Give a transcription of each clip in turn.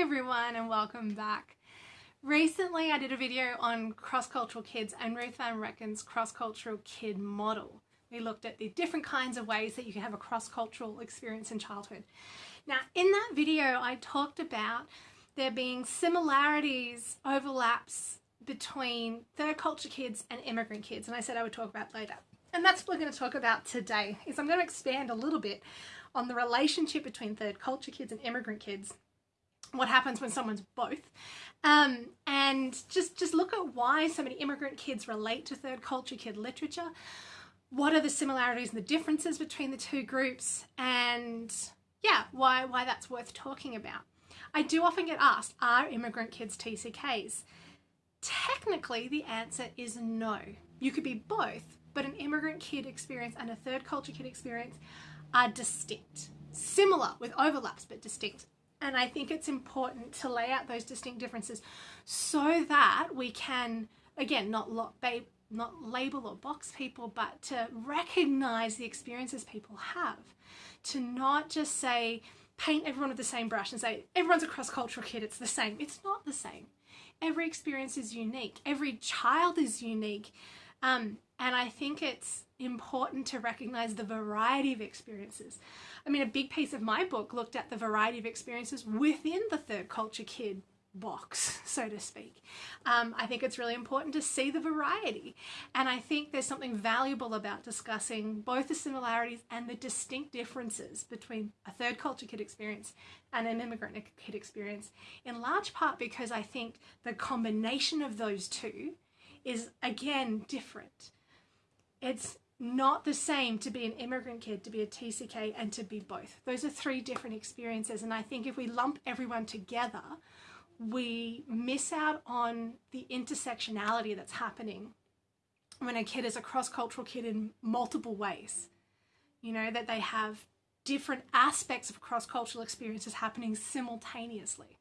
Everyone and welcome back. Recently I did a video on cross-cultural kids and Ruth Van Reken's cross-cultural kid model. We looked at the different kinds of ways that you can have a cross-cultural experience in childhood. Now in that video I talked about there being similarities, overlaps between third culture kids and immigrant kids and I said I would talk about later. And that's what we're going to talk about today is I'm going to expand a little bit on the relationship between third culture kids and immigrant kids what happens when someone's both. Um, and just just look at why so many immigrant kids relate to third culture kid literature. What are the similarities and the differences between the two groups? And yeah why why that's worth talking about. I do often get asked are immigrant kids tcks technically the answer is no. You could be both but an immigrant kid experience and a third culture kid experience are distinct. Similar with overlaps but distinct and I think it's important to lay out those distinct differences so that we can, again, not, not label or box people, but to recognize the experiences people have. To not just say, paint everyone with the same brush and say, everyone's a cross-cultural kid, it's the same. It's not the same. Every experience is unique. Every child is unique. Um, and I think it's important to recognize the variety of experiences. I mean, a big piece of my book looked at the variety of experiences within the third culture kid box, so to speak. Um, I think it's really important to see the variety. And I think there's something valuable about discussing both the similarities and the distinct differences between a third culture kid experience and an immigrant kid experience, in large part because I think the combination of those two is, again, different. It's not the same to be an immigrant kid, to be a TCK, and to be both. Those are three different experiences. And I think if we lump everyone together, we miss out on the intersectionality that's happening when a kid is a cross-cultural kid in multiple ways. You know, that they have different aspects of cross-cultural experiences happening simultaneously.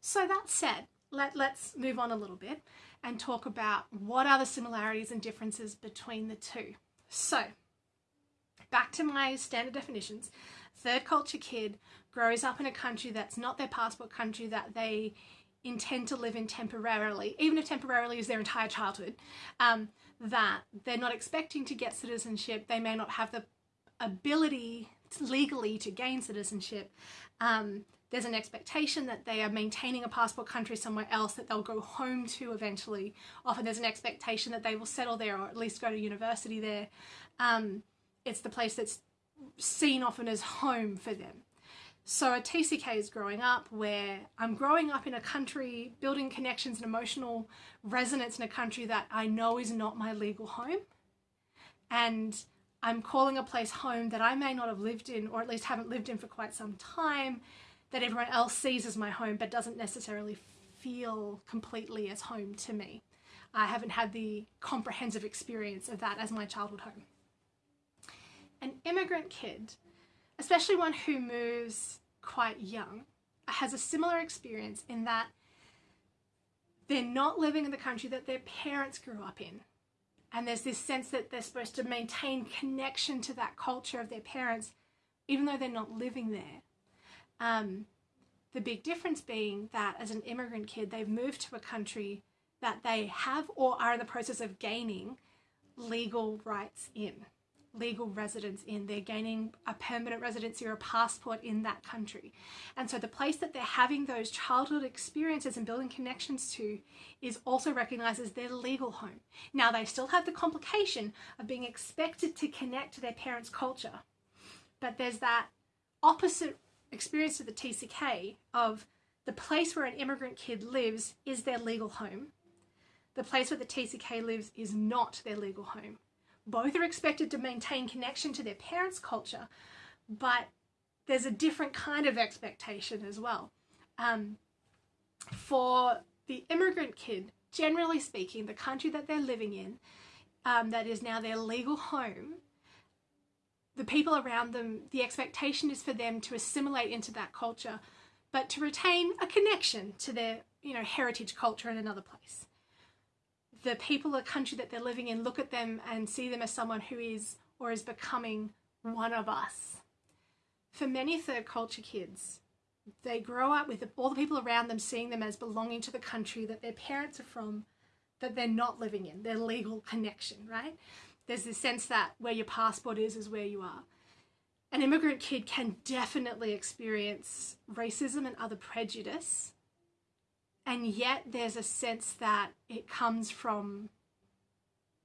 So that said, let, let's move on a little bit and talk about what are the similarities and differences between the two. So, back to my standard definitions. Third culture kid grows up in a country that's not their passport country that they intend to live in temporarily, even if temporarily is their entire childhood, um, that they're not expecting to get citizenship, they may not have the ability legally to gain citizenship. Um, there's an expectation that they are maintaining a passport country somewhere else that they'll go home to eventually. Often there's an expectation that they will settle there or at least go to university there. Um, it's the place that's seen often as home for them. So a TCK is growing up where I'm growing up in a country, building connections and emotional resonance in a country that I know is not my legal home. And I'm calling a place home that I may not have lived in or at least haven't lived in for quite some time that everyone else sees as my home but doesn't necessarily feel completely as home to me. I haven't had the comprehensive experience of that as my childhood home. An immigrant kid, especially one who moves quite young, has a similar experience in that they're not living in the country that their parents grew up in. And there's this sense that they're supposed to maintain connection to that culture of their parents, even though they're not living there. Um, the big difference being that as an immigrant kid, they've moved to a country that they have or are in the process of gaining legal rights in, legal residence in. They're gaining a permanent residency or a passport in that country. And so the place that they're having those childhood experiences and building connections to is also recognized as their legal home. Now they still have the complication of being expected to connect to their parents' culture, but there's that opposite experience of the TCK of the place where an immigrant kid lives is their legal home. The place where the TCK lives is not their legal home. Both are expected to maintain connection to their parents' culture, but there's a different kind of expectation as well. Um, for the immigrant kid, generally speaking, the country that they're living in, um, that is now their legal home, the people around them, the expectation is for them to assimilate into that culture, but to retain a connection to their, you know, heritage culture in another place. The people or country that they're living in look at them and see them as someone who is or is becoming one of us. For many third culture kids, they grow up with all the people around them seeing them as belonging to the country that their parents are from, that they're not living in, their legal connection, right? There's this sense that where your passport is, is where you are. An immigrant kid can definitely experience racism and other prejudice, and yet there's a sense that it comes from,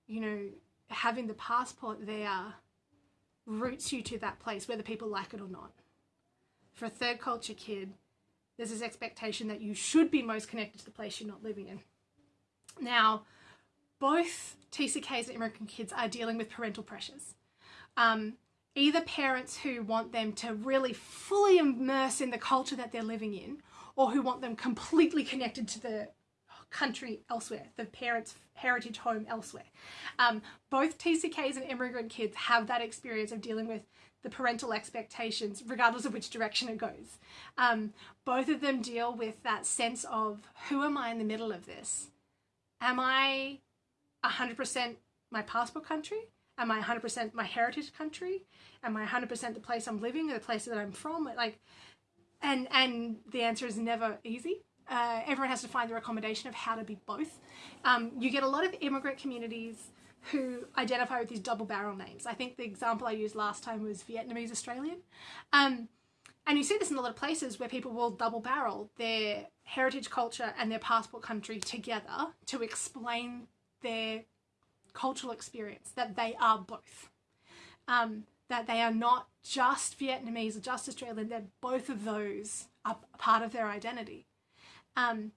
you know, having the passport there roots you to that place, whether people like it or not for a third culture kid, there's this expectation that you should be most connected to the place you're not living in. Now, both TCKs and immigrant kids are dealing with parental pressures. Um, either parents who want them to really fully immerse in the culture that they're living in, or who want them completely connected to the country elsewhere, the parents' heritage home elsewhere. Um, both TCKs and immigrant kids have that experience of dealing with the parental expectations, regardless of which direction it goes. Um, both of them deal with that sense of who am I in the middle of this? Am I 100% my passport country? Am I 100% my heritage country? Am I 100% the place I'm living or the place that I'm from? Like, and and the answer is never easy. Uh, everyone has to find their accommodation of how to be both. Um, you get a lot of immigrant communities who identify with these double barrel names. I think the example I used last time was Vietnamese Australian. Um, and you see this in a lot of places where people will double barrel their heritage culture and their passport country together to explain their cultural experience, that they are both. Um, that they are not just Vietnamese or just Australian, that both of those are part of their identity. Um,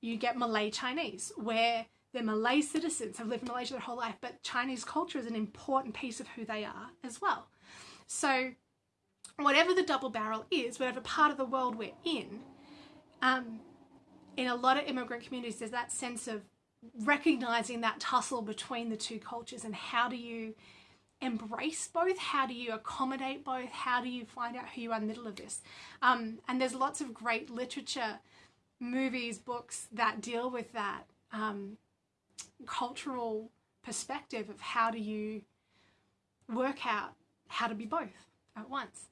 you get Malay Chinese, where they're Malay citizens, have lived in Malaysia their whole life, but Chinese culture is an important piece of who they are as well. So, whatever the double barrel is, whatever part of the world we're in, um, in a lot of immigrant communities, there's that sense of recognizing that tussle between the two cultures and how do you embrace both? How do you accommodate both? How do you find out who you are in the middle of this? Um, and there's lots of great literature, movies, books that deal with that. Um, cultural perspective of how do you work out how to be both at once.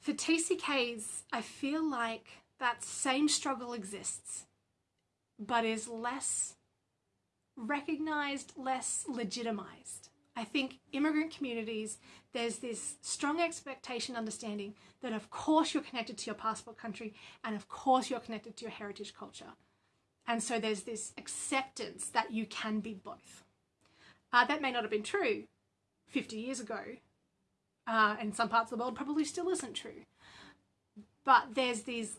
For TCKs, I feel like that same struggle exists, but is less recognized, less legitimized. I think immigrant communities, there's this strong expectation, understanding that of course you're connected to your passport country and of course you're connected to your heritage culture. And so there's this acceptance that you can be both. Uh, that may not have been true 50 years ago, uh, and some parts of the world probably still isn't true. But there's these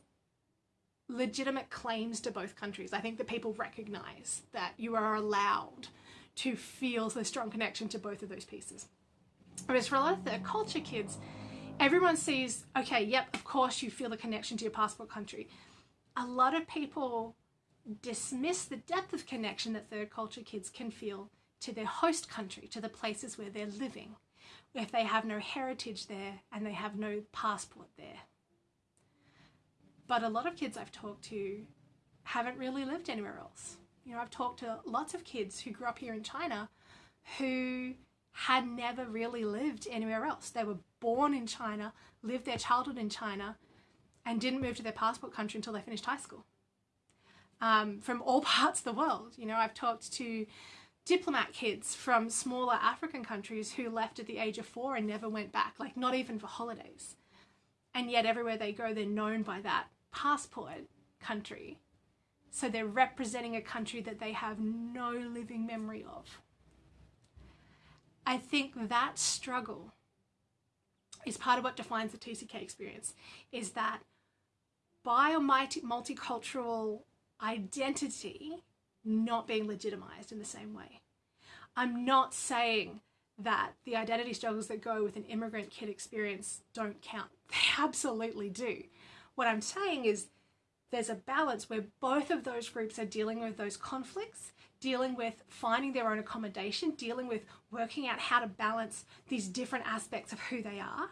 legitimate claims to both countries. I think that people recognize that you are allowed to feel the strong connection to both of those pieces. Whereas for a lot of the culture kids, everyone sees, okay, yep, of course you feel the connection to your passport country. A lot of people dismiss the depth of connection that third culture kids can feel to their host country, to the places where they're living, if they have no heritage there and they have no passport there. But a lot of kids I've talked to haven't really lived anywhere else. You know, I've talked to lots of kids who grew up here in China who had never really lived anywhere else. They were born in China, lived their childhood in China, and didn't move to their passport country until they finished high school um, from all parts of the world. You know, I've talked to diplomat kids from smaller African countries who left at the age of four and never went back, like not even for holidays. And yet everywhere they go, they're known by that passport country. So they're representing a country that they have no living memory of. I think that struggle is part of what defines the TCK experience, is that by a multicultural identity not being legitimized in the same way. I'm not saying that the identity struggles that go with an immigrant kid experience don't count. They absolutely do. What I'm saying is there's a balance where both of those groups are dealing with those conflicts, dealing with finding their own accommodation, dealing with working out how to balance these different aspects of who they are.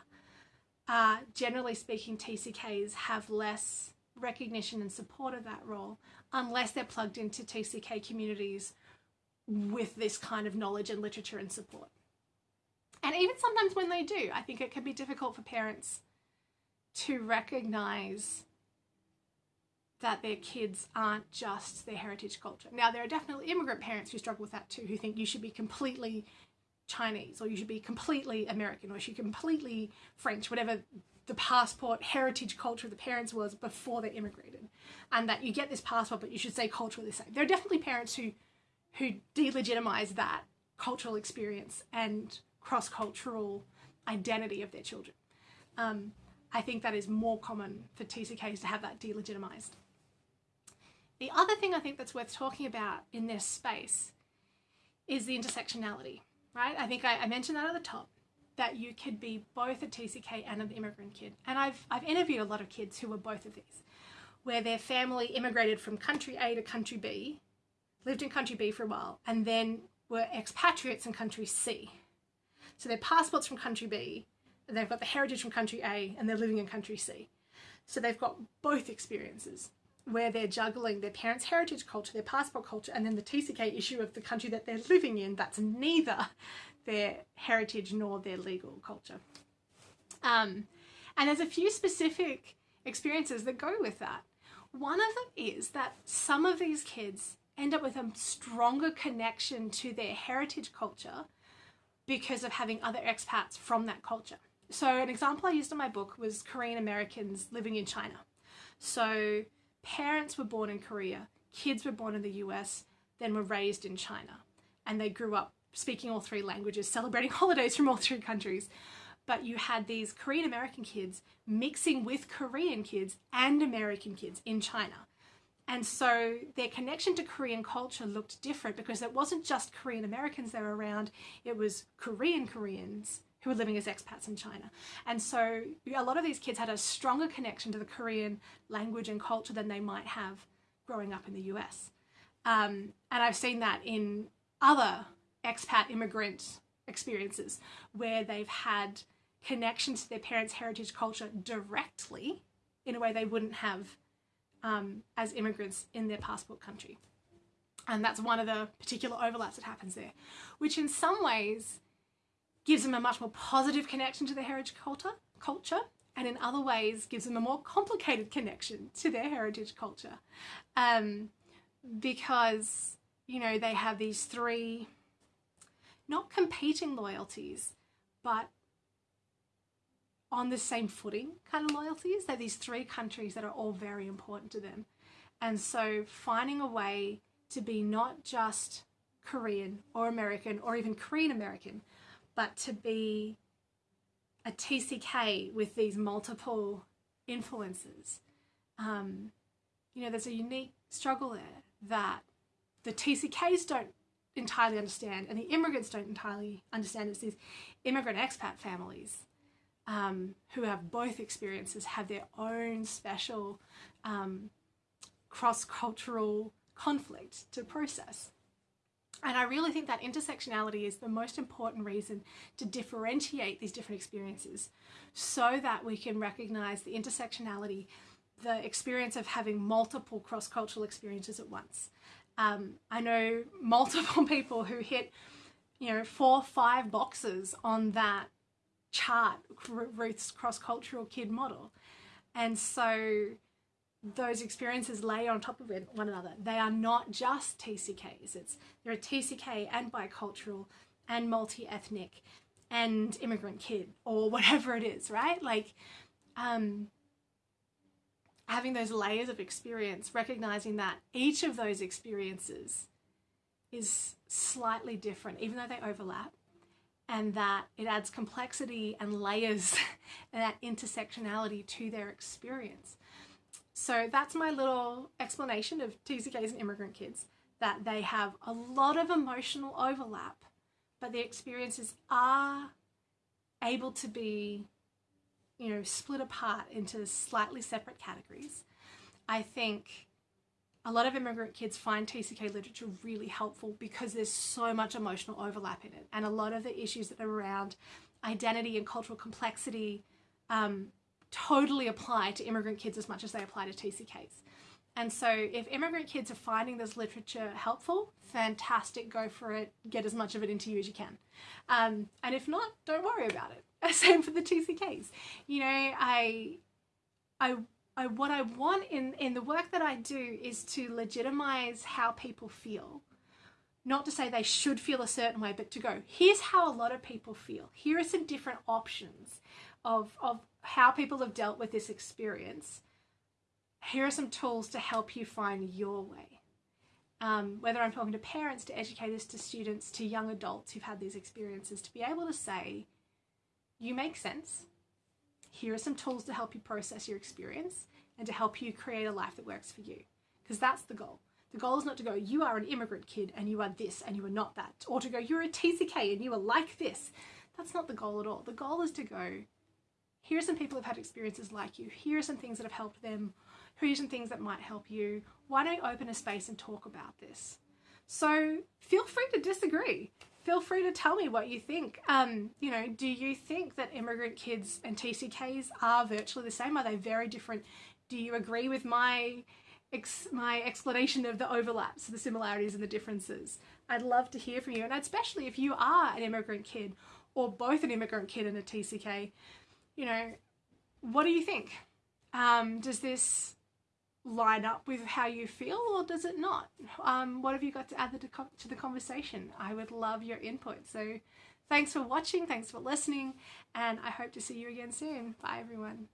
Uh, generally speaking, TCKs have less recognition and support of that role unless they're plugged into TCK communities with this kind of knowledge and literature and support. And even sometimes when they do, I think it can be difficult for parents to recognize that their kids aren't just their heritage culture. Now, there are definitely immigrant parents who struggle with that too, who think you should be completely Chinese or you should be completely American or you should be completely French, whatever the passport heritage culture of the parents was before they immigrated. And that you get this passport, but you should say culturally the same. There are definitely parents who who delegitimize that cultural experience and cross-cultural identity of their children. Um, I think that is more common for TCKs to have that delegitimized. The other thing I think that's worth talking about in this space is the intersectionality, right? I think I, I mentioned that at the top that you could be both a TCK and an immigrant kid. And I've, I've interviewed a lot of kids who were both of these, where their family immigrated from country A to country B, lived in country B for a while, and then were expatriates in country C. So their passports from country B, they've got the heritage from country A, and they're living in country C. So they've got both experiences where they're juggling their parents' heritage culture, their passport culture, and then the TCK issue of the country that they're living in that's neither their heritage nor their legal culture. Um, and there's a few specific experiences that go with that. One of them is that some of these kids end up with a stronger connection to their heritage culture because of having other expats from that culture. So an example I used in my book was Korean Americans living in China. So parents were born in Korea, kids were born in the US, then were raised in China. And they grew up speaking all three languages, celebrating holidays from all three countries. But you had these Korean American kids mixing with Korean kids and American kids in China. And so their connection to Korean culture looked different because it wasn't just Korean Americans they were around, it was Korean Koreans who were living as expats in China. And so a lot of these kids had a stronger connection to the Korean language and culture than they might have growing up in the US. Um, and I've seen that in other expat immigrant experiences where they've had connection to their parents' heritage culture directly in a way they wouldn't have um, as immigrants in their passport country. And that's one of the particular overlaps that happens there, which in some ways gives them a much more positive connection to their heritage culture, culture and in other ways gives them a more complicated connection to their heritage culture. Um, because, you know, they have these three not competing loyalties, but on the same footing kind of loyalties. They're these three countries that are all very important to them. And so finding a way to be not just Korean or American or even Korean American, but to be a TCK with these multiple influences. Um, you know, there's a unique struggle there that the TCKs don't entirely understand and the immigrants don't entirely understand. It's these immigrant expat families um, who have both experiences have their own special um, cross-cultural conflict to process. And I really think that intersectionality is the most important reason to differentiate these different experiences so that we can recognize the intersectionality, the experience of having multiple cross-cultural experiences at once. Um, I know multiple people who hit, you know, four, five boxes on that chart, Ruth's cross-cultural kid model. And so those experiences lay on top of one another. They are not just TCKs. It's they're a TCK and bicultural and multi-ethnic and immigrant kid or whatever it is, right? Like um, having those layers of experience, recognizing that each of those experiences is slightly different, even though they overlap, and that it adds complexity and layers and that intersectionality to their experience. So that's my little explanation of TCKs and immigrant kids, that they have a lot of emotional overlap, but the experiences are able to be you know, split apart into slightly separate categories. I think a lot of immigrant kids find TCK literature really helpful because there's so much emotional overlap in it. And a lot of the issues that are around identity and cultural complexity um, totally apply to immigrant kids as much as they apply to TCKs. And so if immigrant kids are finding this literature helpful, fantastic, go for it, get as much of it into you as you can. Um, and if not, don't worry about it. Same for the TCKs. You know, I I, I what I want in, in the work that I do is to legitimize how people feel. Not to say they should feel a certain way, but to go, here's how a lot of people feel. Here are some different options of, of how people have dealt with this experience. Here are some tools to help you find your way. Um, whether I'm talking to parents, to educators, to students, to young adults who've had these experiences, to be able to say, you make sense. Here are some tools to help you process your experience and to help you create a life that works for you. Because that's the goal. The goal is not to go, you are an immigrant kid and you are this and you are not that. Or to go, you're a TCK and you are like this. That's not the goal at all. The goal is to go, here are some people who've had experiences like you. Here are some things that have helped them. Here are some things that might help you. Why don't you open a space and talk about this? So feel free to disagree feel free to tell me what you think. Um, you know, do you think that immigrant kids and TCKs are virtually the same? Are they very different? Do you agree with my ex my explanation of the overlaps, the similarities and the differences? I'd love to hear from you, and especially if you are an immigrant kid or both an immigrant kid and a TCK, you know, what do you think? Um, does this line up with how you feel or does it not? Um, what have you got to add to the conversation? I would love your input. So thanks for watching, thanks for listening, and I hope to see you again soon. Bye everyone.